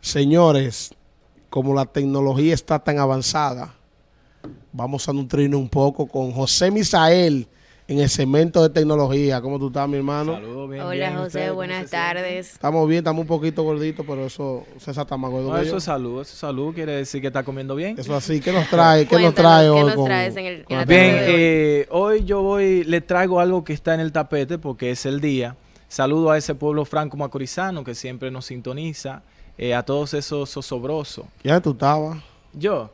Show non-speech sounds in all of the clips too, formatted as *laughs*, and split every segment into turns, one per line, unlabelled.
Señores, como la tecnología está tan avanzada, vamos a nutrirnos un poco con José Misael en el cemento de tecnología. ¿Cómo tú estás, mi hermano?
Saludos, bien,
Hola
bien.
José,
¿Ustedes cómo
buenas tardes.
Estamos bien, estamos un poquito gorditos, pero eso, César está más gordo
No, eso es salud, eso es salud, quiere decir que está comiendo bien.
Eso así, ¿qué nos trae? ¿Qué nos trae
¿qué
hoy?
nos
con-
traes en el-
con
en
Bien,
hoy?
eh, hoy yo voy, le traigo algo que está en el tapete porque es el día. Saludo a ese pueblo franco macorizano que siempre nos sintoniza, eh, a todos esos zosobrosos.
¿Ya tú estabas?
Yo,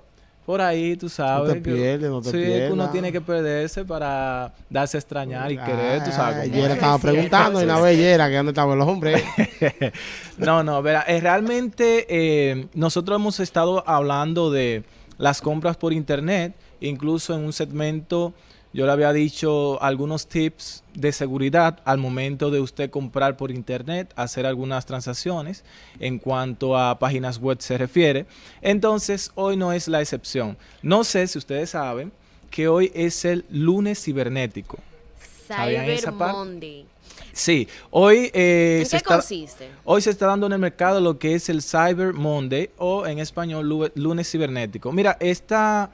por ahí, tú sabes.
te
que-
pierdes, no te
sí, que
pierdas.
uno tiene que perderse para darse a extrañar y querer, tú sabes.
Ah, Yera
es.
estaba *laughs*
Sí, sí,
preguntando, y una vez Yera, que dónde estaban los hombres. *laughs*
No, no, verá, eh, realmente eh, nosotros hemos estado hablando de las compras por internet, incluso en un segmento yo le había dicho algunos tips de seguridad al momento de usted comprar por internet, hacer algunas transacciones en cuanto a páginas web se refiere. Entonces, hoy no es la excepción. No sé si ustedes saben que hoy es el lunes cibernético. ¿Sabían
Cyber
esa?
Monday.
Sí, hoy eh,
¿En
se
qué
está...
consiste?
Hoy se está dando en el mercado lo que es el Cyber Monday o en español lu- lunes cibernético. Mira, esta,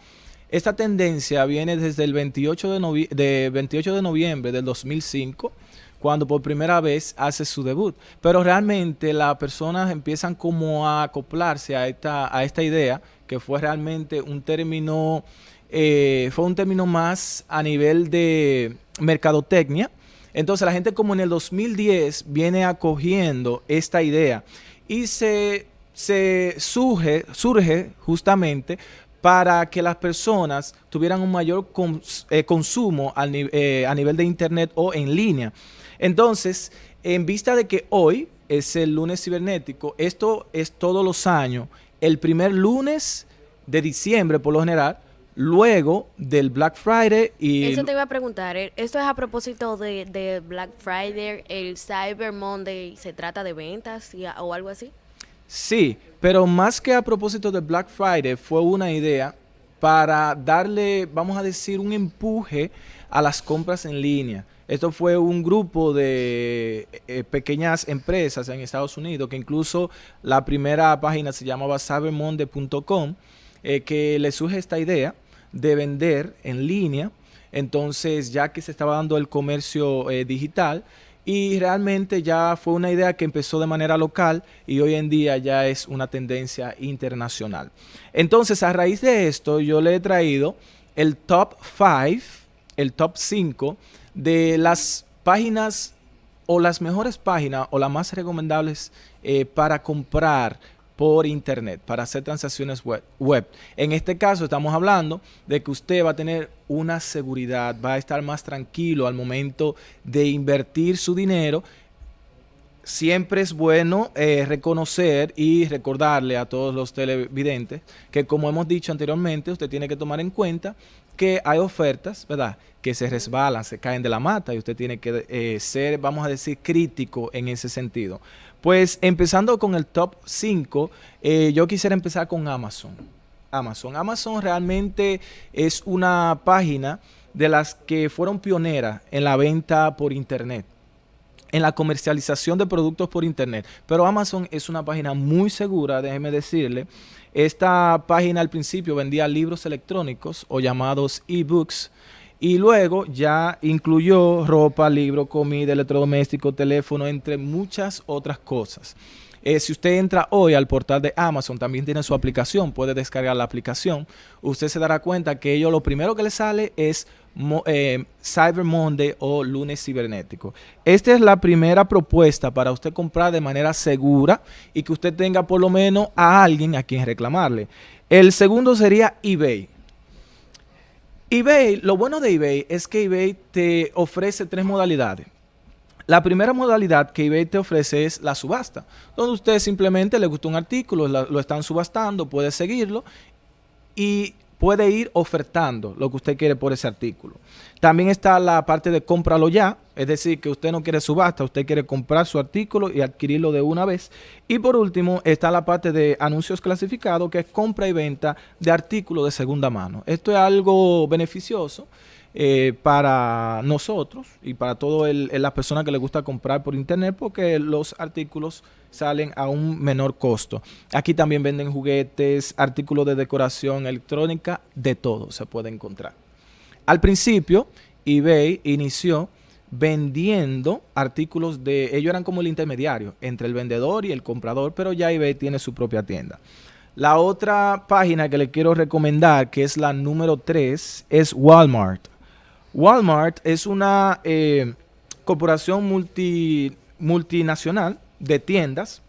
esta tendencia viene desde el 28 de, de 28 de noviembre del 2005 cuando por primera vez hace su debut. Pero realmente las personas empiezan como a acoplarse a esta, a esta idea que fue realmente un término, eh, fue un término más a nivel de mercadotecnia. Entonces la gente como en el 2010 viene acogiendo esta idea y se, se surge, surge justamente para que las personas tuvieran un mayor eh, consumo eh, a nivel de internet o en línea. Entonces, en vista de que hoy es el lunes cibernético, esto es todos los años, el primer lunes de diciembre por lo general, luego del Black Friday y
Eso te iba a preguntar. eh, Esto es a propósito de, Black Friday, el Cyber Monday, ¿se trata de ventas o algo así?
Sí, pero más que a propósito de Black Friday, fue una idea para darle, vamos a decir, un empuje a las compras en línea. Esto fue un grupo de eh, pequeñas empresas en Estados Unidos, que incluso la primera página se llamaba cybermonday.com, eh, que le surge esta idea de vender en línea. Entonces, ya que se estaba dando el comercio eh, digital, y realmente ya fue una idea que empezó de manera local y hoy en día ya es una tendencia internacional. Entonces, a raíz de esto, yo le he traído el top 5, el top 5 de las páginas o las mejores páginas o las más recomendables eh, para comprar por internet, para hacer transacciones web. En este caso estamos hablando de que usted va a tener una seguridad, va a estar más tranquilo al momento de invertir su dinero. Siempre es bueno eh, reconocer y recordarle a todos los televidentes que como hemos dicho anteriormente, usted tiene que tomar en cuenta que hay ofertas, ¿verdad? Que se resbalan, se caen de la mata y usted tiene que eh, ser, vamos a decir, crítico en ese sentido. Pues empezando con el top 5, eh, yo quisiera empezar con Amazon. Amazon. Amazon realmente es una página de las que fueron pioneras en la venta por internet en la comercialización de productos por internet. Pero Amazon es una página muy segura, déjeme decirle. Esta página al principio vendía libros electrónicos o llamados ebooks y luego ya incluyó ropa, libro, comida, electrodoméstico, teléfono, entre muchas otras cosas. Eh, si usted entra hoy al portal de Amazon, también tiene su aplicación, puede descargar la aplicación. Usted se dará cuenta que ello lo primero que le sale es eh, Cyber Monday o lunes cibernético. Esta es la primera propuesta para usted comprar de manera segura y que usted tenga por lo menos a alguien a quien reclamarle. El segundo sería eBay. eBay, lo bueno de eBay es que eBay te ofrece tres modalidades. La primera modalidad que eBay te ofrece es la subasta, donde usted simplemente le gusta un artículo, lo están subastando, puede seguirlo y puede ir ofertando lo que usted quiere por ese artículo. También está la parte de cómpralo ya, es decir, que usted no quiere subasta, usted quiere comprar su artículo y adquirirlo de una vez. Y por último está la parte de anuncios clasificados, que es compra y venta de artículos de segunda mano. Esto es algo beneficioso eh, para nosotros y para todas las personas que les gusta comprar por internet porque los artículos salen a un menor costo. Aquí también venden juguetes, artículos de decoración electrónica, de todo se puede encontrar. Al principio, eBay inició vendiendo artículos de... Ellos eran como el intermediario entre el vendedor y el comprador, pero ya eBay tiene su propia tienda. La otra página que le quiero recomendar, que es la número 3, es Walmart. Walmart es una eh, corporación multi, multinacional de tiendas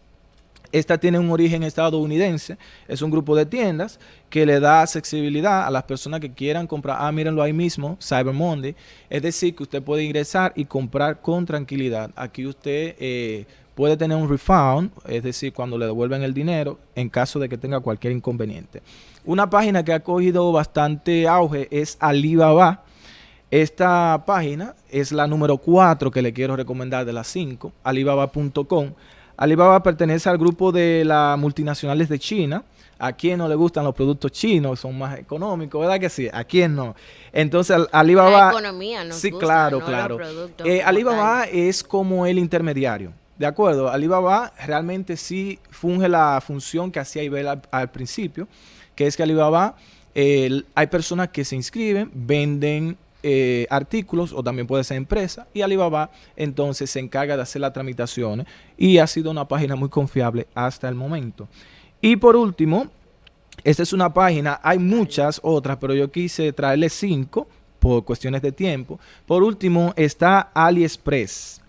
esta tiene un origen estadounidense, es un grupo de tiendas que le da accesibilidad a las personas que quieran comprar. Ah, mírenlo ahí mismo, Cyber Monday. Es decir, que usted puede ingresar y comprar con tranquilidad. Aquí usted eh, puede tener un refund, es decir, cuando le devuelven el dinero, en caso de que tenga cualquier inconveniente. Una página que ha cogido bastante auge es Alibaba. Esta página es la número 4 que le quiero recomendar de las 5, alibaba.com. Alibaba pertenece al grupo de las multinacionales de China. ¿A quién no le gustan los productos chinos? Son más económicos, ¿verdad que sí? ¿A quién no? Entonces, Alibaba...
La economía nos
Sí, claro, claro. Eh, Alibaba es como el intermediario. ¿De acuerdo? Alibaba realmente sí funge la función que hacía Ibel al, principio, que es que Alibaba, hay personas que se inscriben, venden eh, artículos o también puede ser empresa y Alibaba entonces se encarga de hacer las tramitaciones y ha sido una página muy confiable hasta el momento. Y por último, esta es una página, hay muchas otras, pero yo quise traerle cinco por cuestiones de tiempo. Por último está AliExpress.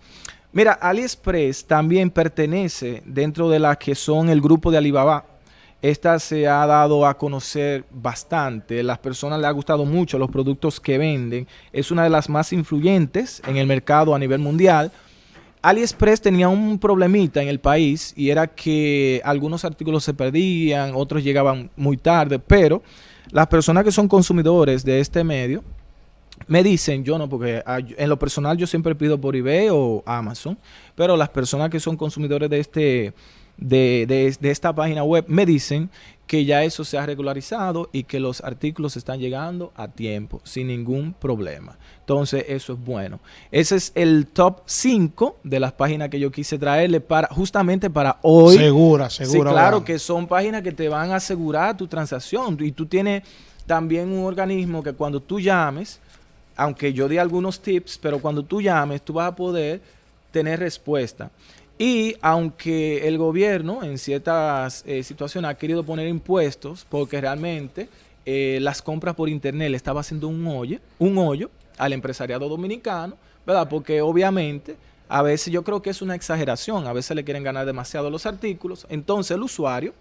Mira, AliExpress también pertenece dentro de las que son el grupo de Alibaba. Esta se ha dado a conocer bastante, las personas le ha gustado mucho los productos que venden, es una de las más influyentes en el mercado a nivel mundial. AliExpress tenía un problemita en el país y era que algunos artículos se perdían, otros llegaban muy tarde, pero las personas que son consumidores de este medio me dicen, yo no, porque en lo personal yo siempre pido por eBay o Amazon, pero las personas que son consumidores de este de, esta página web me dicen que ya eso se ha regularizado y que los artículos están llegando a tiempo, sin ningún problema. Entonces, eso es bueno. Ese es el top 5 de las páginas que yo quise traerle para justamente para hoy.
Segura, segura.
Sí, claro que son páginas que te van a asegurar tu transacción. Y tú tienes también un organismo que cuando tú llames, aunque yo di algunos tips, pero cuando tú llames, tú vas a poder tener respuesta. Y aunque el gobierno en ciertas eh, situaciones ha querido poner impuestos, porque realmente eh, las compras por internet le estaba haciendo un hoyo, un hoyo al empresariado dominicano, ¿verdad? Porque obviamente a veces yo creo que es una exageración, a veces le quieren ganar demasiado los artículos, entonces el usuario,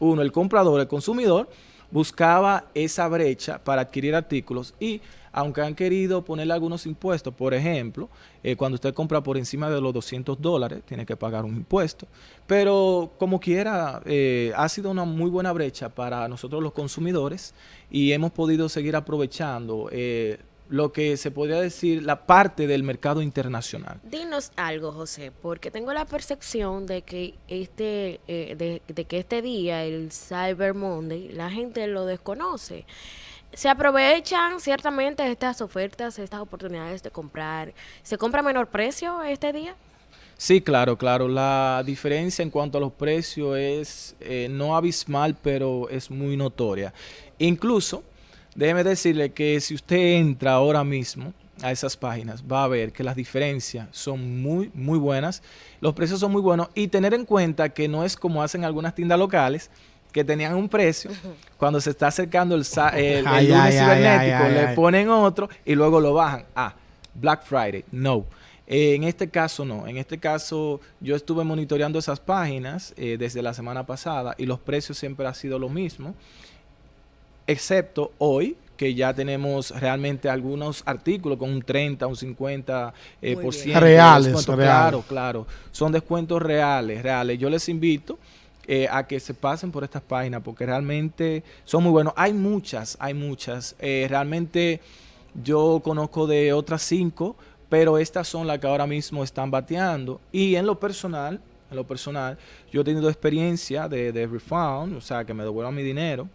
uno, el comprador, el consumidor, buscaba esa brecha para adquirir artículos y aunque han querido ponerle algunos impuestos, por ejemplo, eh, cuando usted compra por encima de los 200 dólares, tiene que pagar un impuesto. Pero como quiera, eh, ha sido una muy buena brecha para nosotros los consumidores y hemos podido seguir aprovechando eh, lo que se podría decir la parte del mercado internacional.
Dinos algo, José, porque tengo la percepción de que este, de, de que este día, el Cyber Monday, la gente lo desconoce se aprovechan ciertamente estas ofertas, estas oportunidades de comprar. ¿Se compra a menor precio este día?
Sí, claro, claro. La diferencia en cuanto a los precios es eh, no abismal, pero es muy notoria. Incluso, déjeme decirle que si usted entra ahora mismo a esas páginas, va a ver que las diferencias son muy, muy buenas. Los precios son muy buenos y tener en cuenta que no es como hacen algunas tiendas locales, que tenían un precio, cuando se está acercando el, el, lunes cibernético, le ponen otro y luego lo bajan. Ah, Black Friday, no. Eh, en este caso no, en este caso yo estuve monitoreando esas páginas eh, desde la semana pasada y los precios siempre han sido lo mismo, excepto hoy que ya tenemos realmente algunos artículos con un 30, un 50 eh, por ciento.
Reales, reales.
Claro, claro. Son descuentos reales, reales. Yo les invito eh, a que se pasen por estas páginas porque realmente son muy buenos. Hay muchas, hay muchas. Eh, realmente yo conozco de otras cinco, pero estas son las que ahora mismo están bateando. Y en lo personal, en lo personal, yo he tenido experiencia de, de refund, o sea, que me devuelvan mi dinero.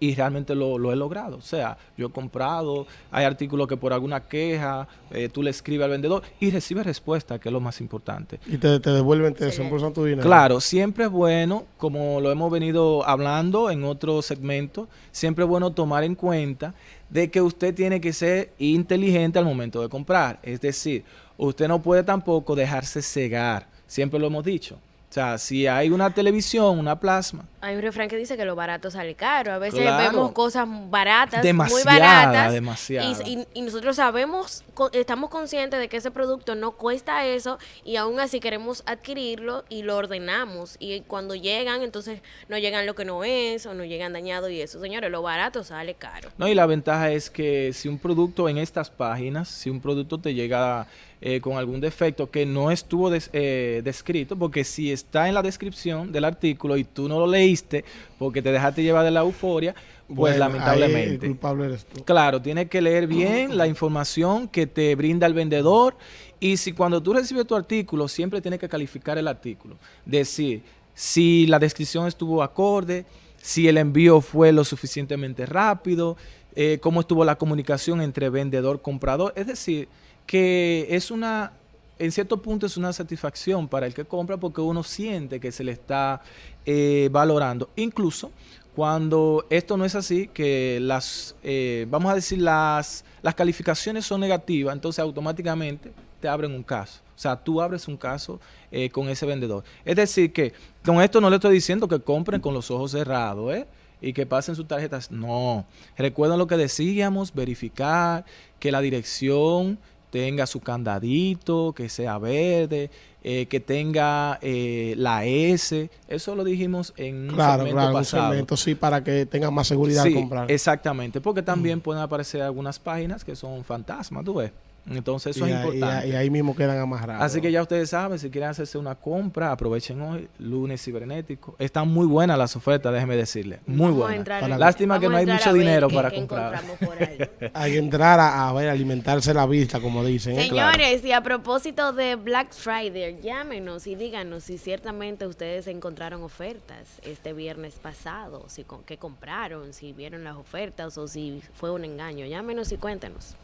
Y realmente lo, lo, he logrado. O sea, yo he comprado, hay artículos que por alguna queja, eh, tú le escribes al vendedor y recibes respuesta, que es lo más importante.
Y te, te devuelven, te desembolsan tu dinero.
Claro, siempre es bueno, como lo hemos venido hablando en otro segmento, siempre es bueno tomar en cuenta de que usted tiene que ser inteligente al momento de comprar. Es decir, usted no puede tampoco dejarse cegar. Siempre lo hemos dicho. O sea, si hay una televisión, una plasma.
Hay un refrán que dice que lo barato sale caro. A veces vemos cosas baratas, muy baratas. Y, y, nosotros sabemos, estamos conscientes de que ese producto no cuesta eso y aún así queremos adquirirlo y lo ordenamos. Y cuando llegan, entonces no llegan lo que no es o no llegan dañado y eso. Señores, lo barato sale caro.
No, y la ventaja es que si un producto en estas páginas, si un producto te llega eh, con algún defecto que no estuvo eh, descrito, porque si está en la descripción del artículo y tú no lo leíste porque te dejaste llevar de la euforia, pues lamentablemente.
culpable eres tú.
Claro, tienes que leer bien la información que te brinda el vendedor y si cuando tú recibes tu artículo, siempre tienes que calificar el artículo. Decir, si la descripción estuvo acorde, si el envío fue lo suficientemente rápido, eh, cómo estuvo la comunicación entre vendedor-comprador. Es decir, que es una, en cierto punto es una satisfacción para el que compra porque uno siente que se le está eh, valorando. Incluso cuando esto no es así, que las, eh, vamos a decir, las, las calificaciones son negativas, entonces automáticamente te abren un caso. O sea, tú abres un caso eh, con ese vendedor. Es decir, que con esto no le estoy diciendo que compren con los ojos cerrados, ¿eh? y que pasen sus tarjetas. No. Recuerden lo que decíamos, verificar que la dirección tenga su candadito, que sea verde, eh, que tenga eh, la S. Eso lo dijimos en un
claro,
segmento
claro, Un segmento, sí, para que tengan más seguridad
al
comprar.
Exactamente, porque también pueden aparecer algunas páginas que son fantasmas, tú ves. Entonces eso es importante.
Y, ahí mismo quedan amarrados.
Así que ya ustedes saben, si quieren hacerse una compra, aprovechen hoy, lunes cibernético. Están muy buenas las ofertas, déjeme decirle. Muy buenas. Lástima que no hay mucho dinero para comprar. *laughs*
hay que entrar a, ver, alimentarse la vista, como dicen.
¿eh? Señores, y a propósito de Black Friday, llámenos y díganos si ciertamente ustedes encontraron ofertas este viernes pasado, si con, qué compraron, si vieron las ofertas o si fue un engaño. Llámenos y cuéntenos.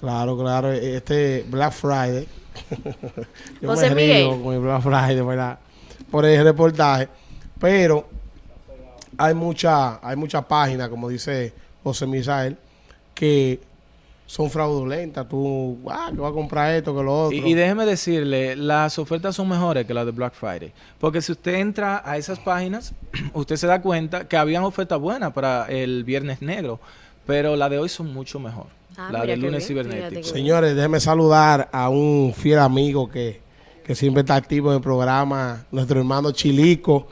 Claro, claro. Este Black Friday. *laughs*
Yo José me río
con el Black Friday, ¿verdad? Por el reportaje. Pero hay mucha, hay muchas páginas, como dice José Misael, que son fraudulentas. Tú, ah, que vas a comprar esto, que lo otro.
Y, y, déjeme decirle, las ofertas son mejores que las de Black Friday. Porque si usted entra a esas páginas, *clears throat* usted se da cuenta que habían ofertas buenas para el Viernes Negro. Pero las de hoy son mucho mejor. Ah, la del lunes cibernético.
Señores, déjenme saludar a un fiel amigo que, siempre está activo en el programa, nuestro hermano Chilico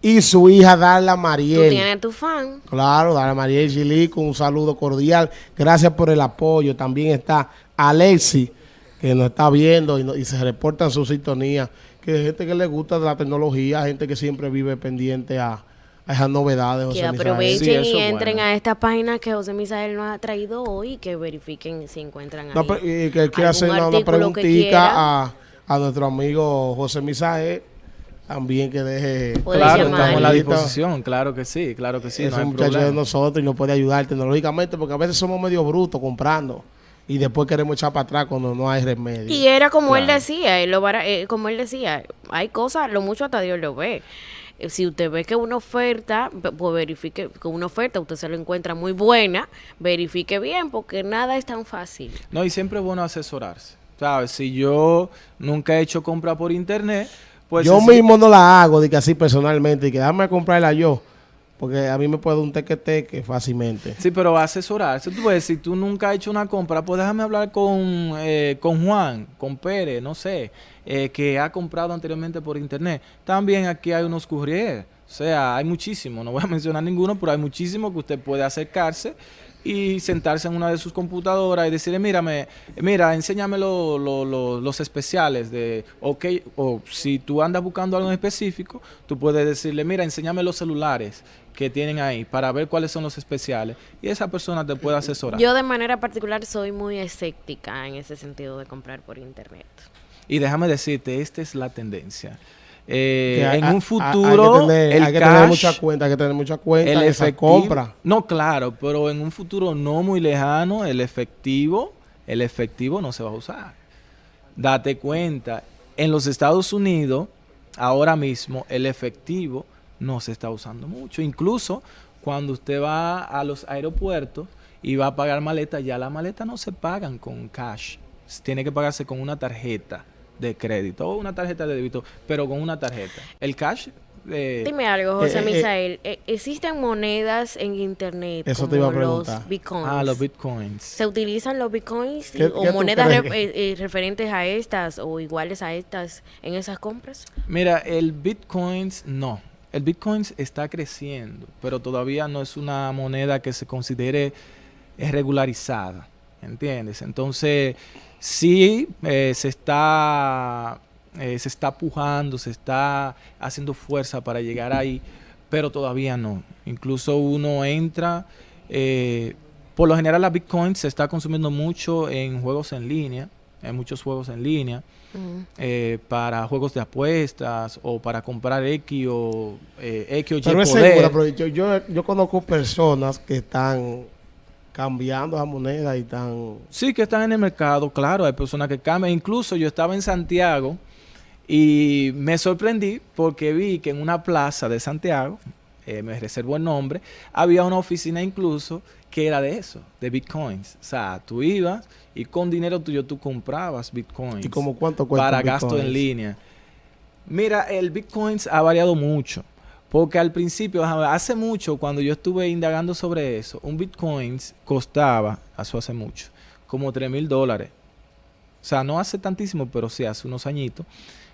y su hija Darla Mariel. Tú
tienes tu fan.
Claro, Darla Mariel Chilico, un saludo cordial. Gracias por el apoyo. También está Alexi, que nos está viendo y, y se reporta en su sintonía. Que hay gente que le gusta la tecnología, gente que siempre vive pendiente a, a esas novedades.
que aprovechen y entren a estas páginas que José Misael nos ha traído hoy y que verifiquen si encuentran
no, y que quiera hacer una, preguntita a, a, nuestro amigo José Misael también que deje
claro estamos a la disposición claro que sí claro que sí
es un muchacho de nosotros y nos puede ayudar tecnológicamente porque a veces somos medio brutos comprando y después queremos echar para atrás cuando no hay remedio.
Y era como él decía lo eh, como él decía hay cosas lo mucho hasta Dios lo ve si usted ve que una oferta, pues verifique que una oferta usted se lo encuentra muy buena, verifique bien, porque nada es tan fácil.
No, y siempre es bueno asesorarse. ¿Sabes? Si yo nunca he hecho compra por internet, pues...
Yo mismo no la hago, de que así personalmente, y que dame a comprarla yo. Porque a mí me puede un teque-teque fácilmente.
Sí, pero asesorarse. Tú ves, si tú nunca has hecho una compra, pues déjame hablar con, eh, con Juan, con Pérez, no sé, eh, que ha comprado anteriormente por internet. También aquí hay unos courier. O sea, hay muchísimos, no voy a mencionar ninguno, pero hay muchísimos que usted puede acercarse y sentarse en una de sus computadoras y decirle, mírame, mira, enséñame los especiales de, ok, o si tú andas buscando algo en específico, tú puedes decirle, mira, enséñame los celulares que tienen ahí para ver cuáles son los especiales y esa persona te puede asesorar.
Yo de manera particular soy muy escéptica en ese sentido de comprar por internet.
Y déjame decirte, esta es la tendencia. Eh,
hay-
en un futuro,
hay que tener,
el
hay que
cash,
tener mucha cuenta, hay que tener mucha cuenta
el efectivo,
compra.
no, claro, pero en un futuro no muy lejano, el efectivo, el efectivo no se va a usar. Date cuenta, en los Estados Unidos, ahora mismo, el efectivo no se está usando mucho. Incluso cuando usted va a los aeropuertos y va a pagar maleta, ya las maletas no se pagan con cash. Tiene que pagarse con una tarjeta de crédito o una tarjeta de débito, pero con una tarjeta. El cash... eh,
Dime algo, José
Eh, eh,
Misael. eh, ¿Existen monedas en internet
Eso
como
te iba a
los bitcoins?
ah, los bitcoins.
¿Se utilizan los bitcoins y-
¿Qué-
o monedas re- eh, eh, referentes a estas o iguales a estas en esas compras?
Mira, el Bitcoins no. El Bitcoins está creciendo, pero todavía no es una moneda que se considere eh, regularizada. ¿Entiendes? Entonces, sí eh, se está eh, se está pujando, se está haciendo fuerza para llegar ahí, pero todavía no. Incluso uno entra, por lo general la Bitcoin se está consumiendo mucho en juegos en línea, en muchos juegos en línea
Mm.
eh, para juegos de apuestas o para comprar X o eh, X o Y
Pero es
poder.
segura, pero yo, yo, yo conozco personas que están cambiando esa moneda y están...
Sí, que están en el mercado, claro, hay personas que cambian. Incluso yo estaba en Santiago y me sorprendí porque vi que en una plaza de Santiago, eh, me reservo el nombre, había una oficina incluso que era de eso, de bitcoins. O sea, tú ibas y con dinero tuyo tú comprabas bitcoins.
¿Y como cuánto cuesta
para gasto en línea. Mira, el bitcoins ha variado mucho. Porque al principio, hace mucho, cuando yo estuve indagando sobre eso, un bitcoin costaba, eso hace mucho, como 3 mil dólares. O sea, no hace tantísimo, pero sí hace unos añitos.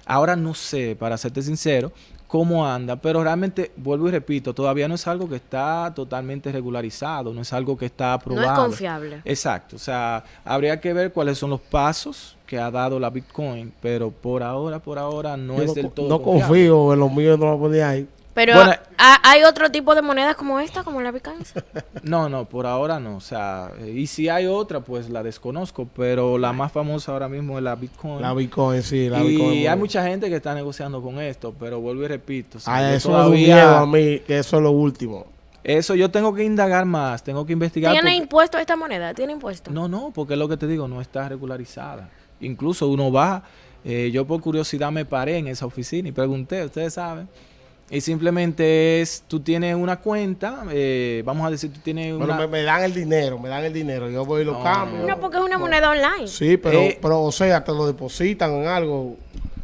Ahora no sé, para serte sincero, cómo anda, pero realmente, vuelvo y repito, todavía no es algo que está totalmente regularizado, no es algo que está
No
aprobado.
es confiable.
Exacto, o sea, habría que ver cuáles son los pasos que ha dado la Bitcoin, pero por ahora, por ahora no
Yo
es
no,
del todo
no
confiable.
confío en los míos, no lo ponía ahí.
Pero
Bueno,
¿ha- ¿hay otro tipo de monedas como esta, como la bitcoins? *laughs*
No, no, por ahora no, o sea, eh, y si hay otra, pues la desconozco, pero la más famosa ahora mismo es la Bitcoin.
La Bitcoin, sí, la
y
Bitcoin.
hay
muy-
mucha gente que está negociando con esto, pero vuelvo y repito, o sea,
eso un miedo a mí, que eso es lo último.
eso yo tengo que indagar más, tengo que investigar.
¿Tiene
porque-
impuesto esta moneda? ¿Tiene impuesto?
No, no, porque es lo que te digo, no está regularizada. Incluso uno va, eh, yo por curiosidad me paré en esa oficina y pregunté, ustedes saben, y simplemente es, tú tienes una cuenta, eh, vamos a decir, tú tienes
Bueno,
una...
me, me dan el dinero, me dan el dinero. Yo voy y lo
No,
cambio.
No, porque es una moneda online.
Sí, pero,
Eh,
pero, o sea, te lo depositan en algo.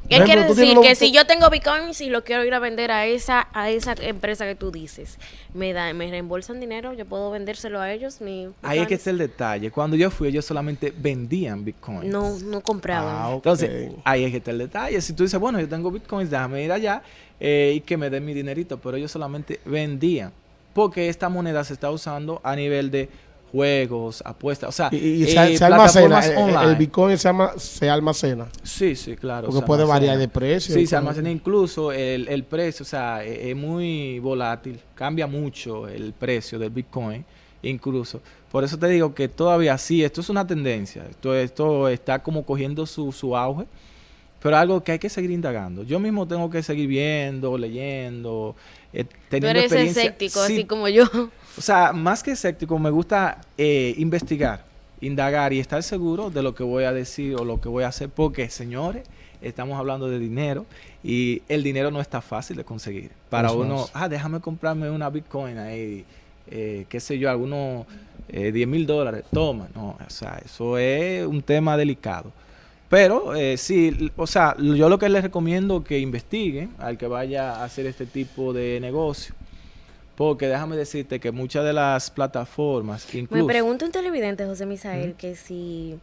¿Qué quiere decir? Que si yo tengo bitcoins y lo quiero ir a vender a esa a esa empresa que tú dices, me da, me reembolsan dinero, yo puedo vendérselo a ellos, mi
Ahí es que está el detalle. Cuando yo fui, ellos solamente vendían bitcoins.
no no compraban.
Ah.
Entonces, ahí es que está el detalle. Si tú dices, bueno, yo tengo bitcoins, déjame ir allá eh, y que me den mi dinerito, pero ellos solamente vendían. Porque esta moneda se está usando a nivel de juegos, apuestas, o sea,
y, y
eh,
se, almacena,
plataformas
el, Bitcoin se, alma- se almacena.
Sí, sí, claro.
Porque puede
almacena.
variar de precio.
Sí, se almacena incluso el, el precio, o sea, e- es, muy volátil, cambia mucho el precio del Bitcoin, incluso. Por eso te digo que todavía sí, esto es una tendencia, esto, esto está como cogiendo su, su auge, pero algo que hay que seguir indagando. Yo mismo tengo que seguir viendo, leyendo, eh,
Tú
teniendo
eres
experiencia.
escéptico,
Sí,
así como yo.
o sea, más que escéptico, me gusta eh, investigar, indagar y estar seguro de lo que voy a decir o lo que voy a hacer, porque, señores, estamos hablando de dinero y el dinero no está fácil de conseguir. Para uno, ah, déjame comprarme una Bitcoin ahí, eh, qué sé yo, algunos eh, 10 mil dólares, toma. No, o sea, eso es un tema delicado. Pero eh, sí, o sea, yo lo que les recomiendo que investiguen al que vaya a hacer este tipo de negocio. Porque déjame decirte que muchas de las plataformas,
Me
incluso...
pregunta un televidente, José Misael, que si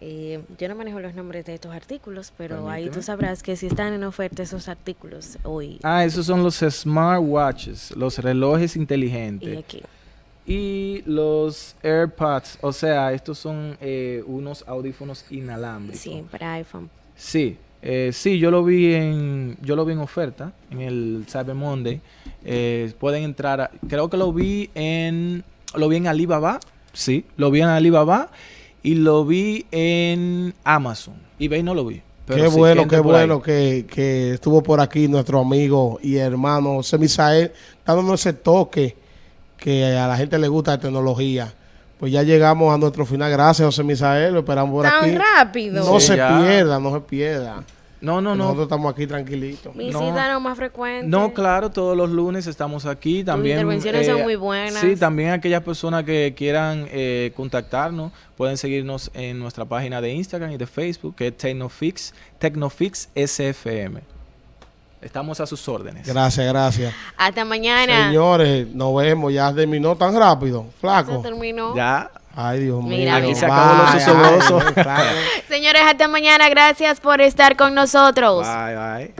eh, yo no manejo los nombres de estos artículos, pero ahí tú sabrás que si están en oferta esos artículos hoy
Ah, esos son los smartwatches, los relojes
y
inteligentes.
aquí.
Y los AirPods, o sea, estos son eh, unos audífonos inalámbricos.
Sí, para iPhone.
Sí, eh, sí, yo lo vi en, yo lo vi en oferta en el Cyber Monday. Eh, pueden entrar, a- creo que lo vi en, lo vi en Alibaba, sí, lo vi en Alibaba y lo vi en Amazon. eBay no lo vi, Pero
qué
sí,
bueno, qué bueno que, que estuvo por aquí nuestro amigo y hermano José Misael, dándonos ese toque que a la gente le gusta de tecnología. Pues ya llegamos a nuestro final. Gracias, José Misael. Lo esperamos por
Tan
aquí.
rápido.
No
Sí,
se
ya.
pierda, no se pierda.
No, no,
Nosotros
no.
estamos aquí tranquilitos.
Visítanos más frecuente.
No, claro, todos los lunes estamos aquí. También, eh,
intervenciones son muy buenas.
Sí, también aquellas personas que quieran eh, contactarnos pueden seguirnos en nuestra página de Instagram y de Facebook, que es Tecnofix, Tecnofix SFM. Estamos a sus órdenes.
Gracias, gracias.
Hasta mañana.
Señores, nos vemos. Ya terminó tan rápido. Flaco.
terminó.
Ya.
Ay, Dios mío.
Mira,
Aquí se acabó los. *laughs*
Señores, hasta mañana. Gracias por estar con nosotros.
Bye, bye.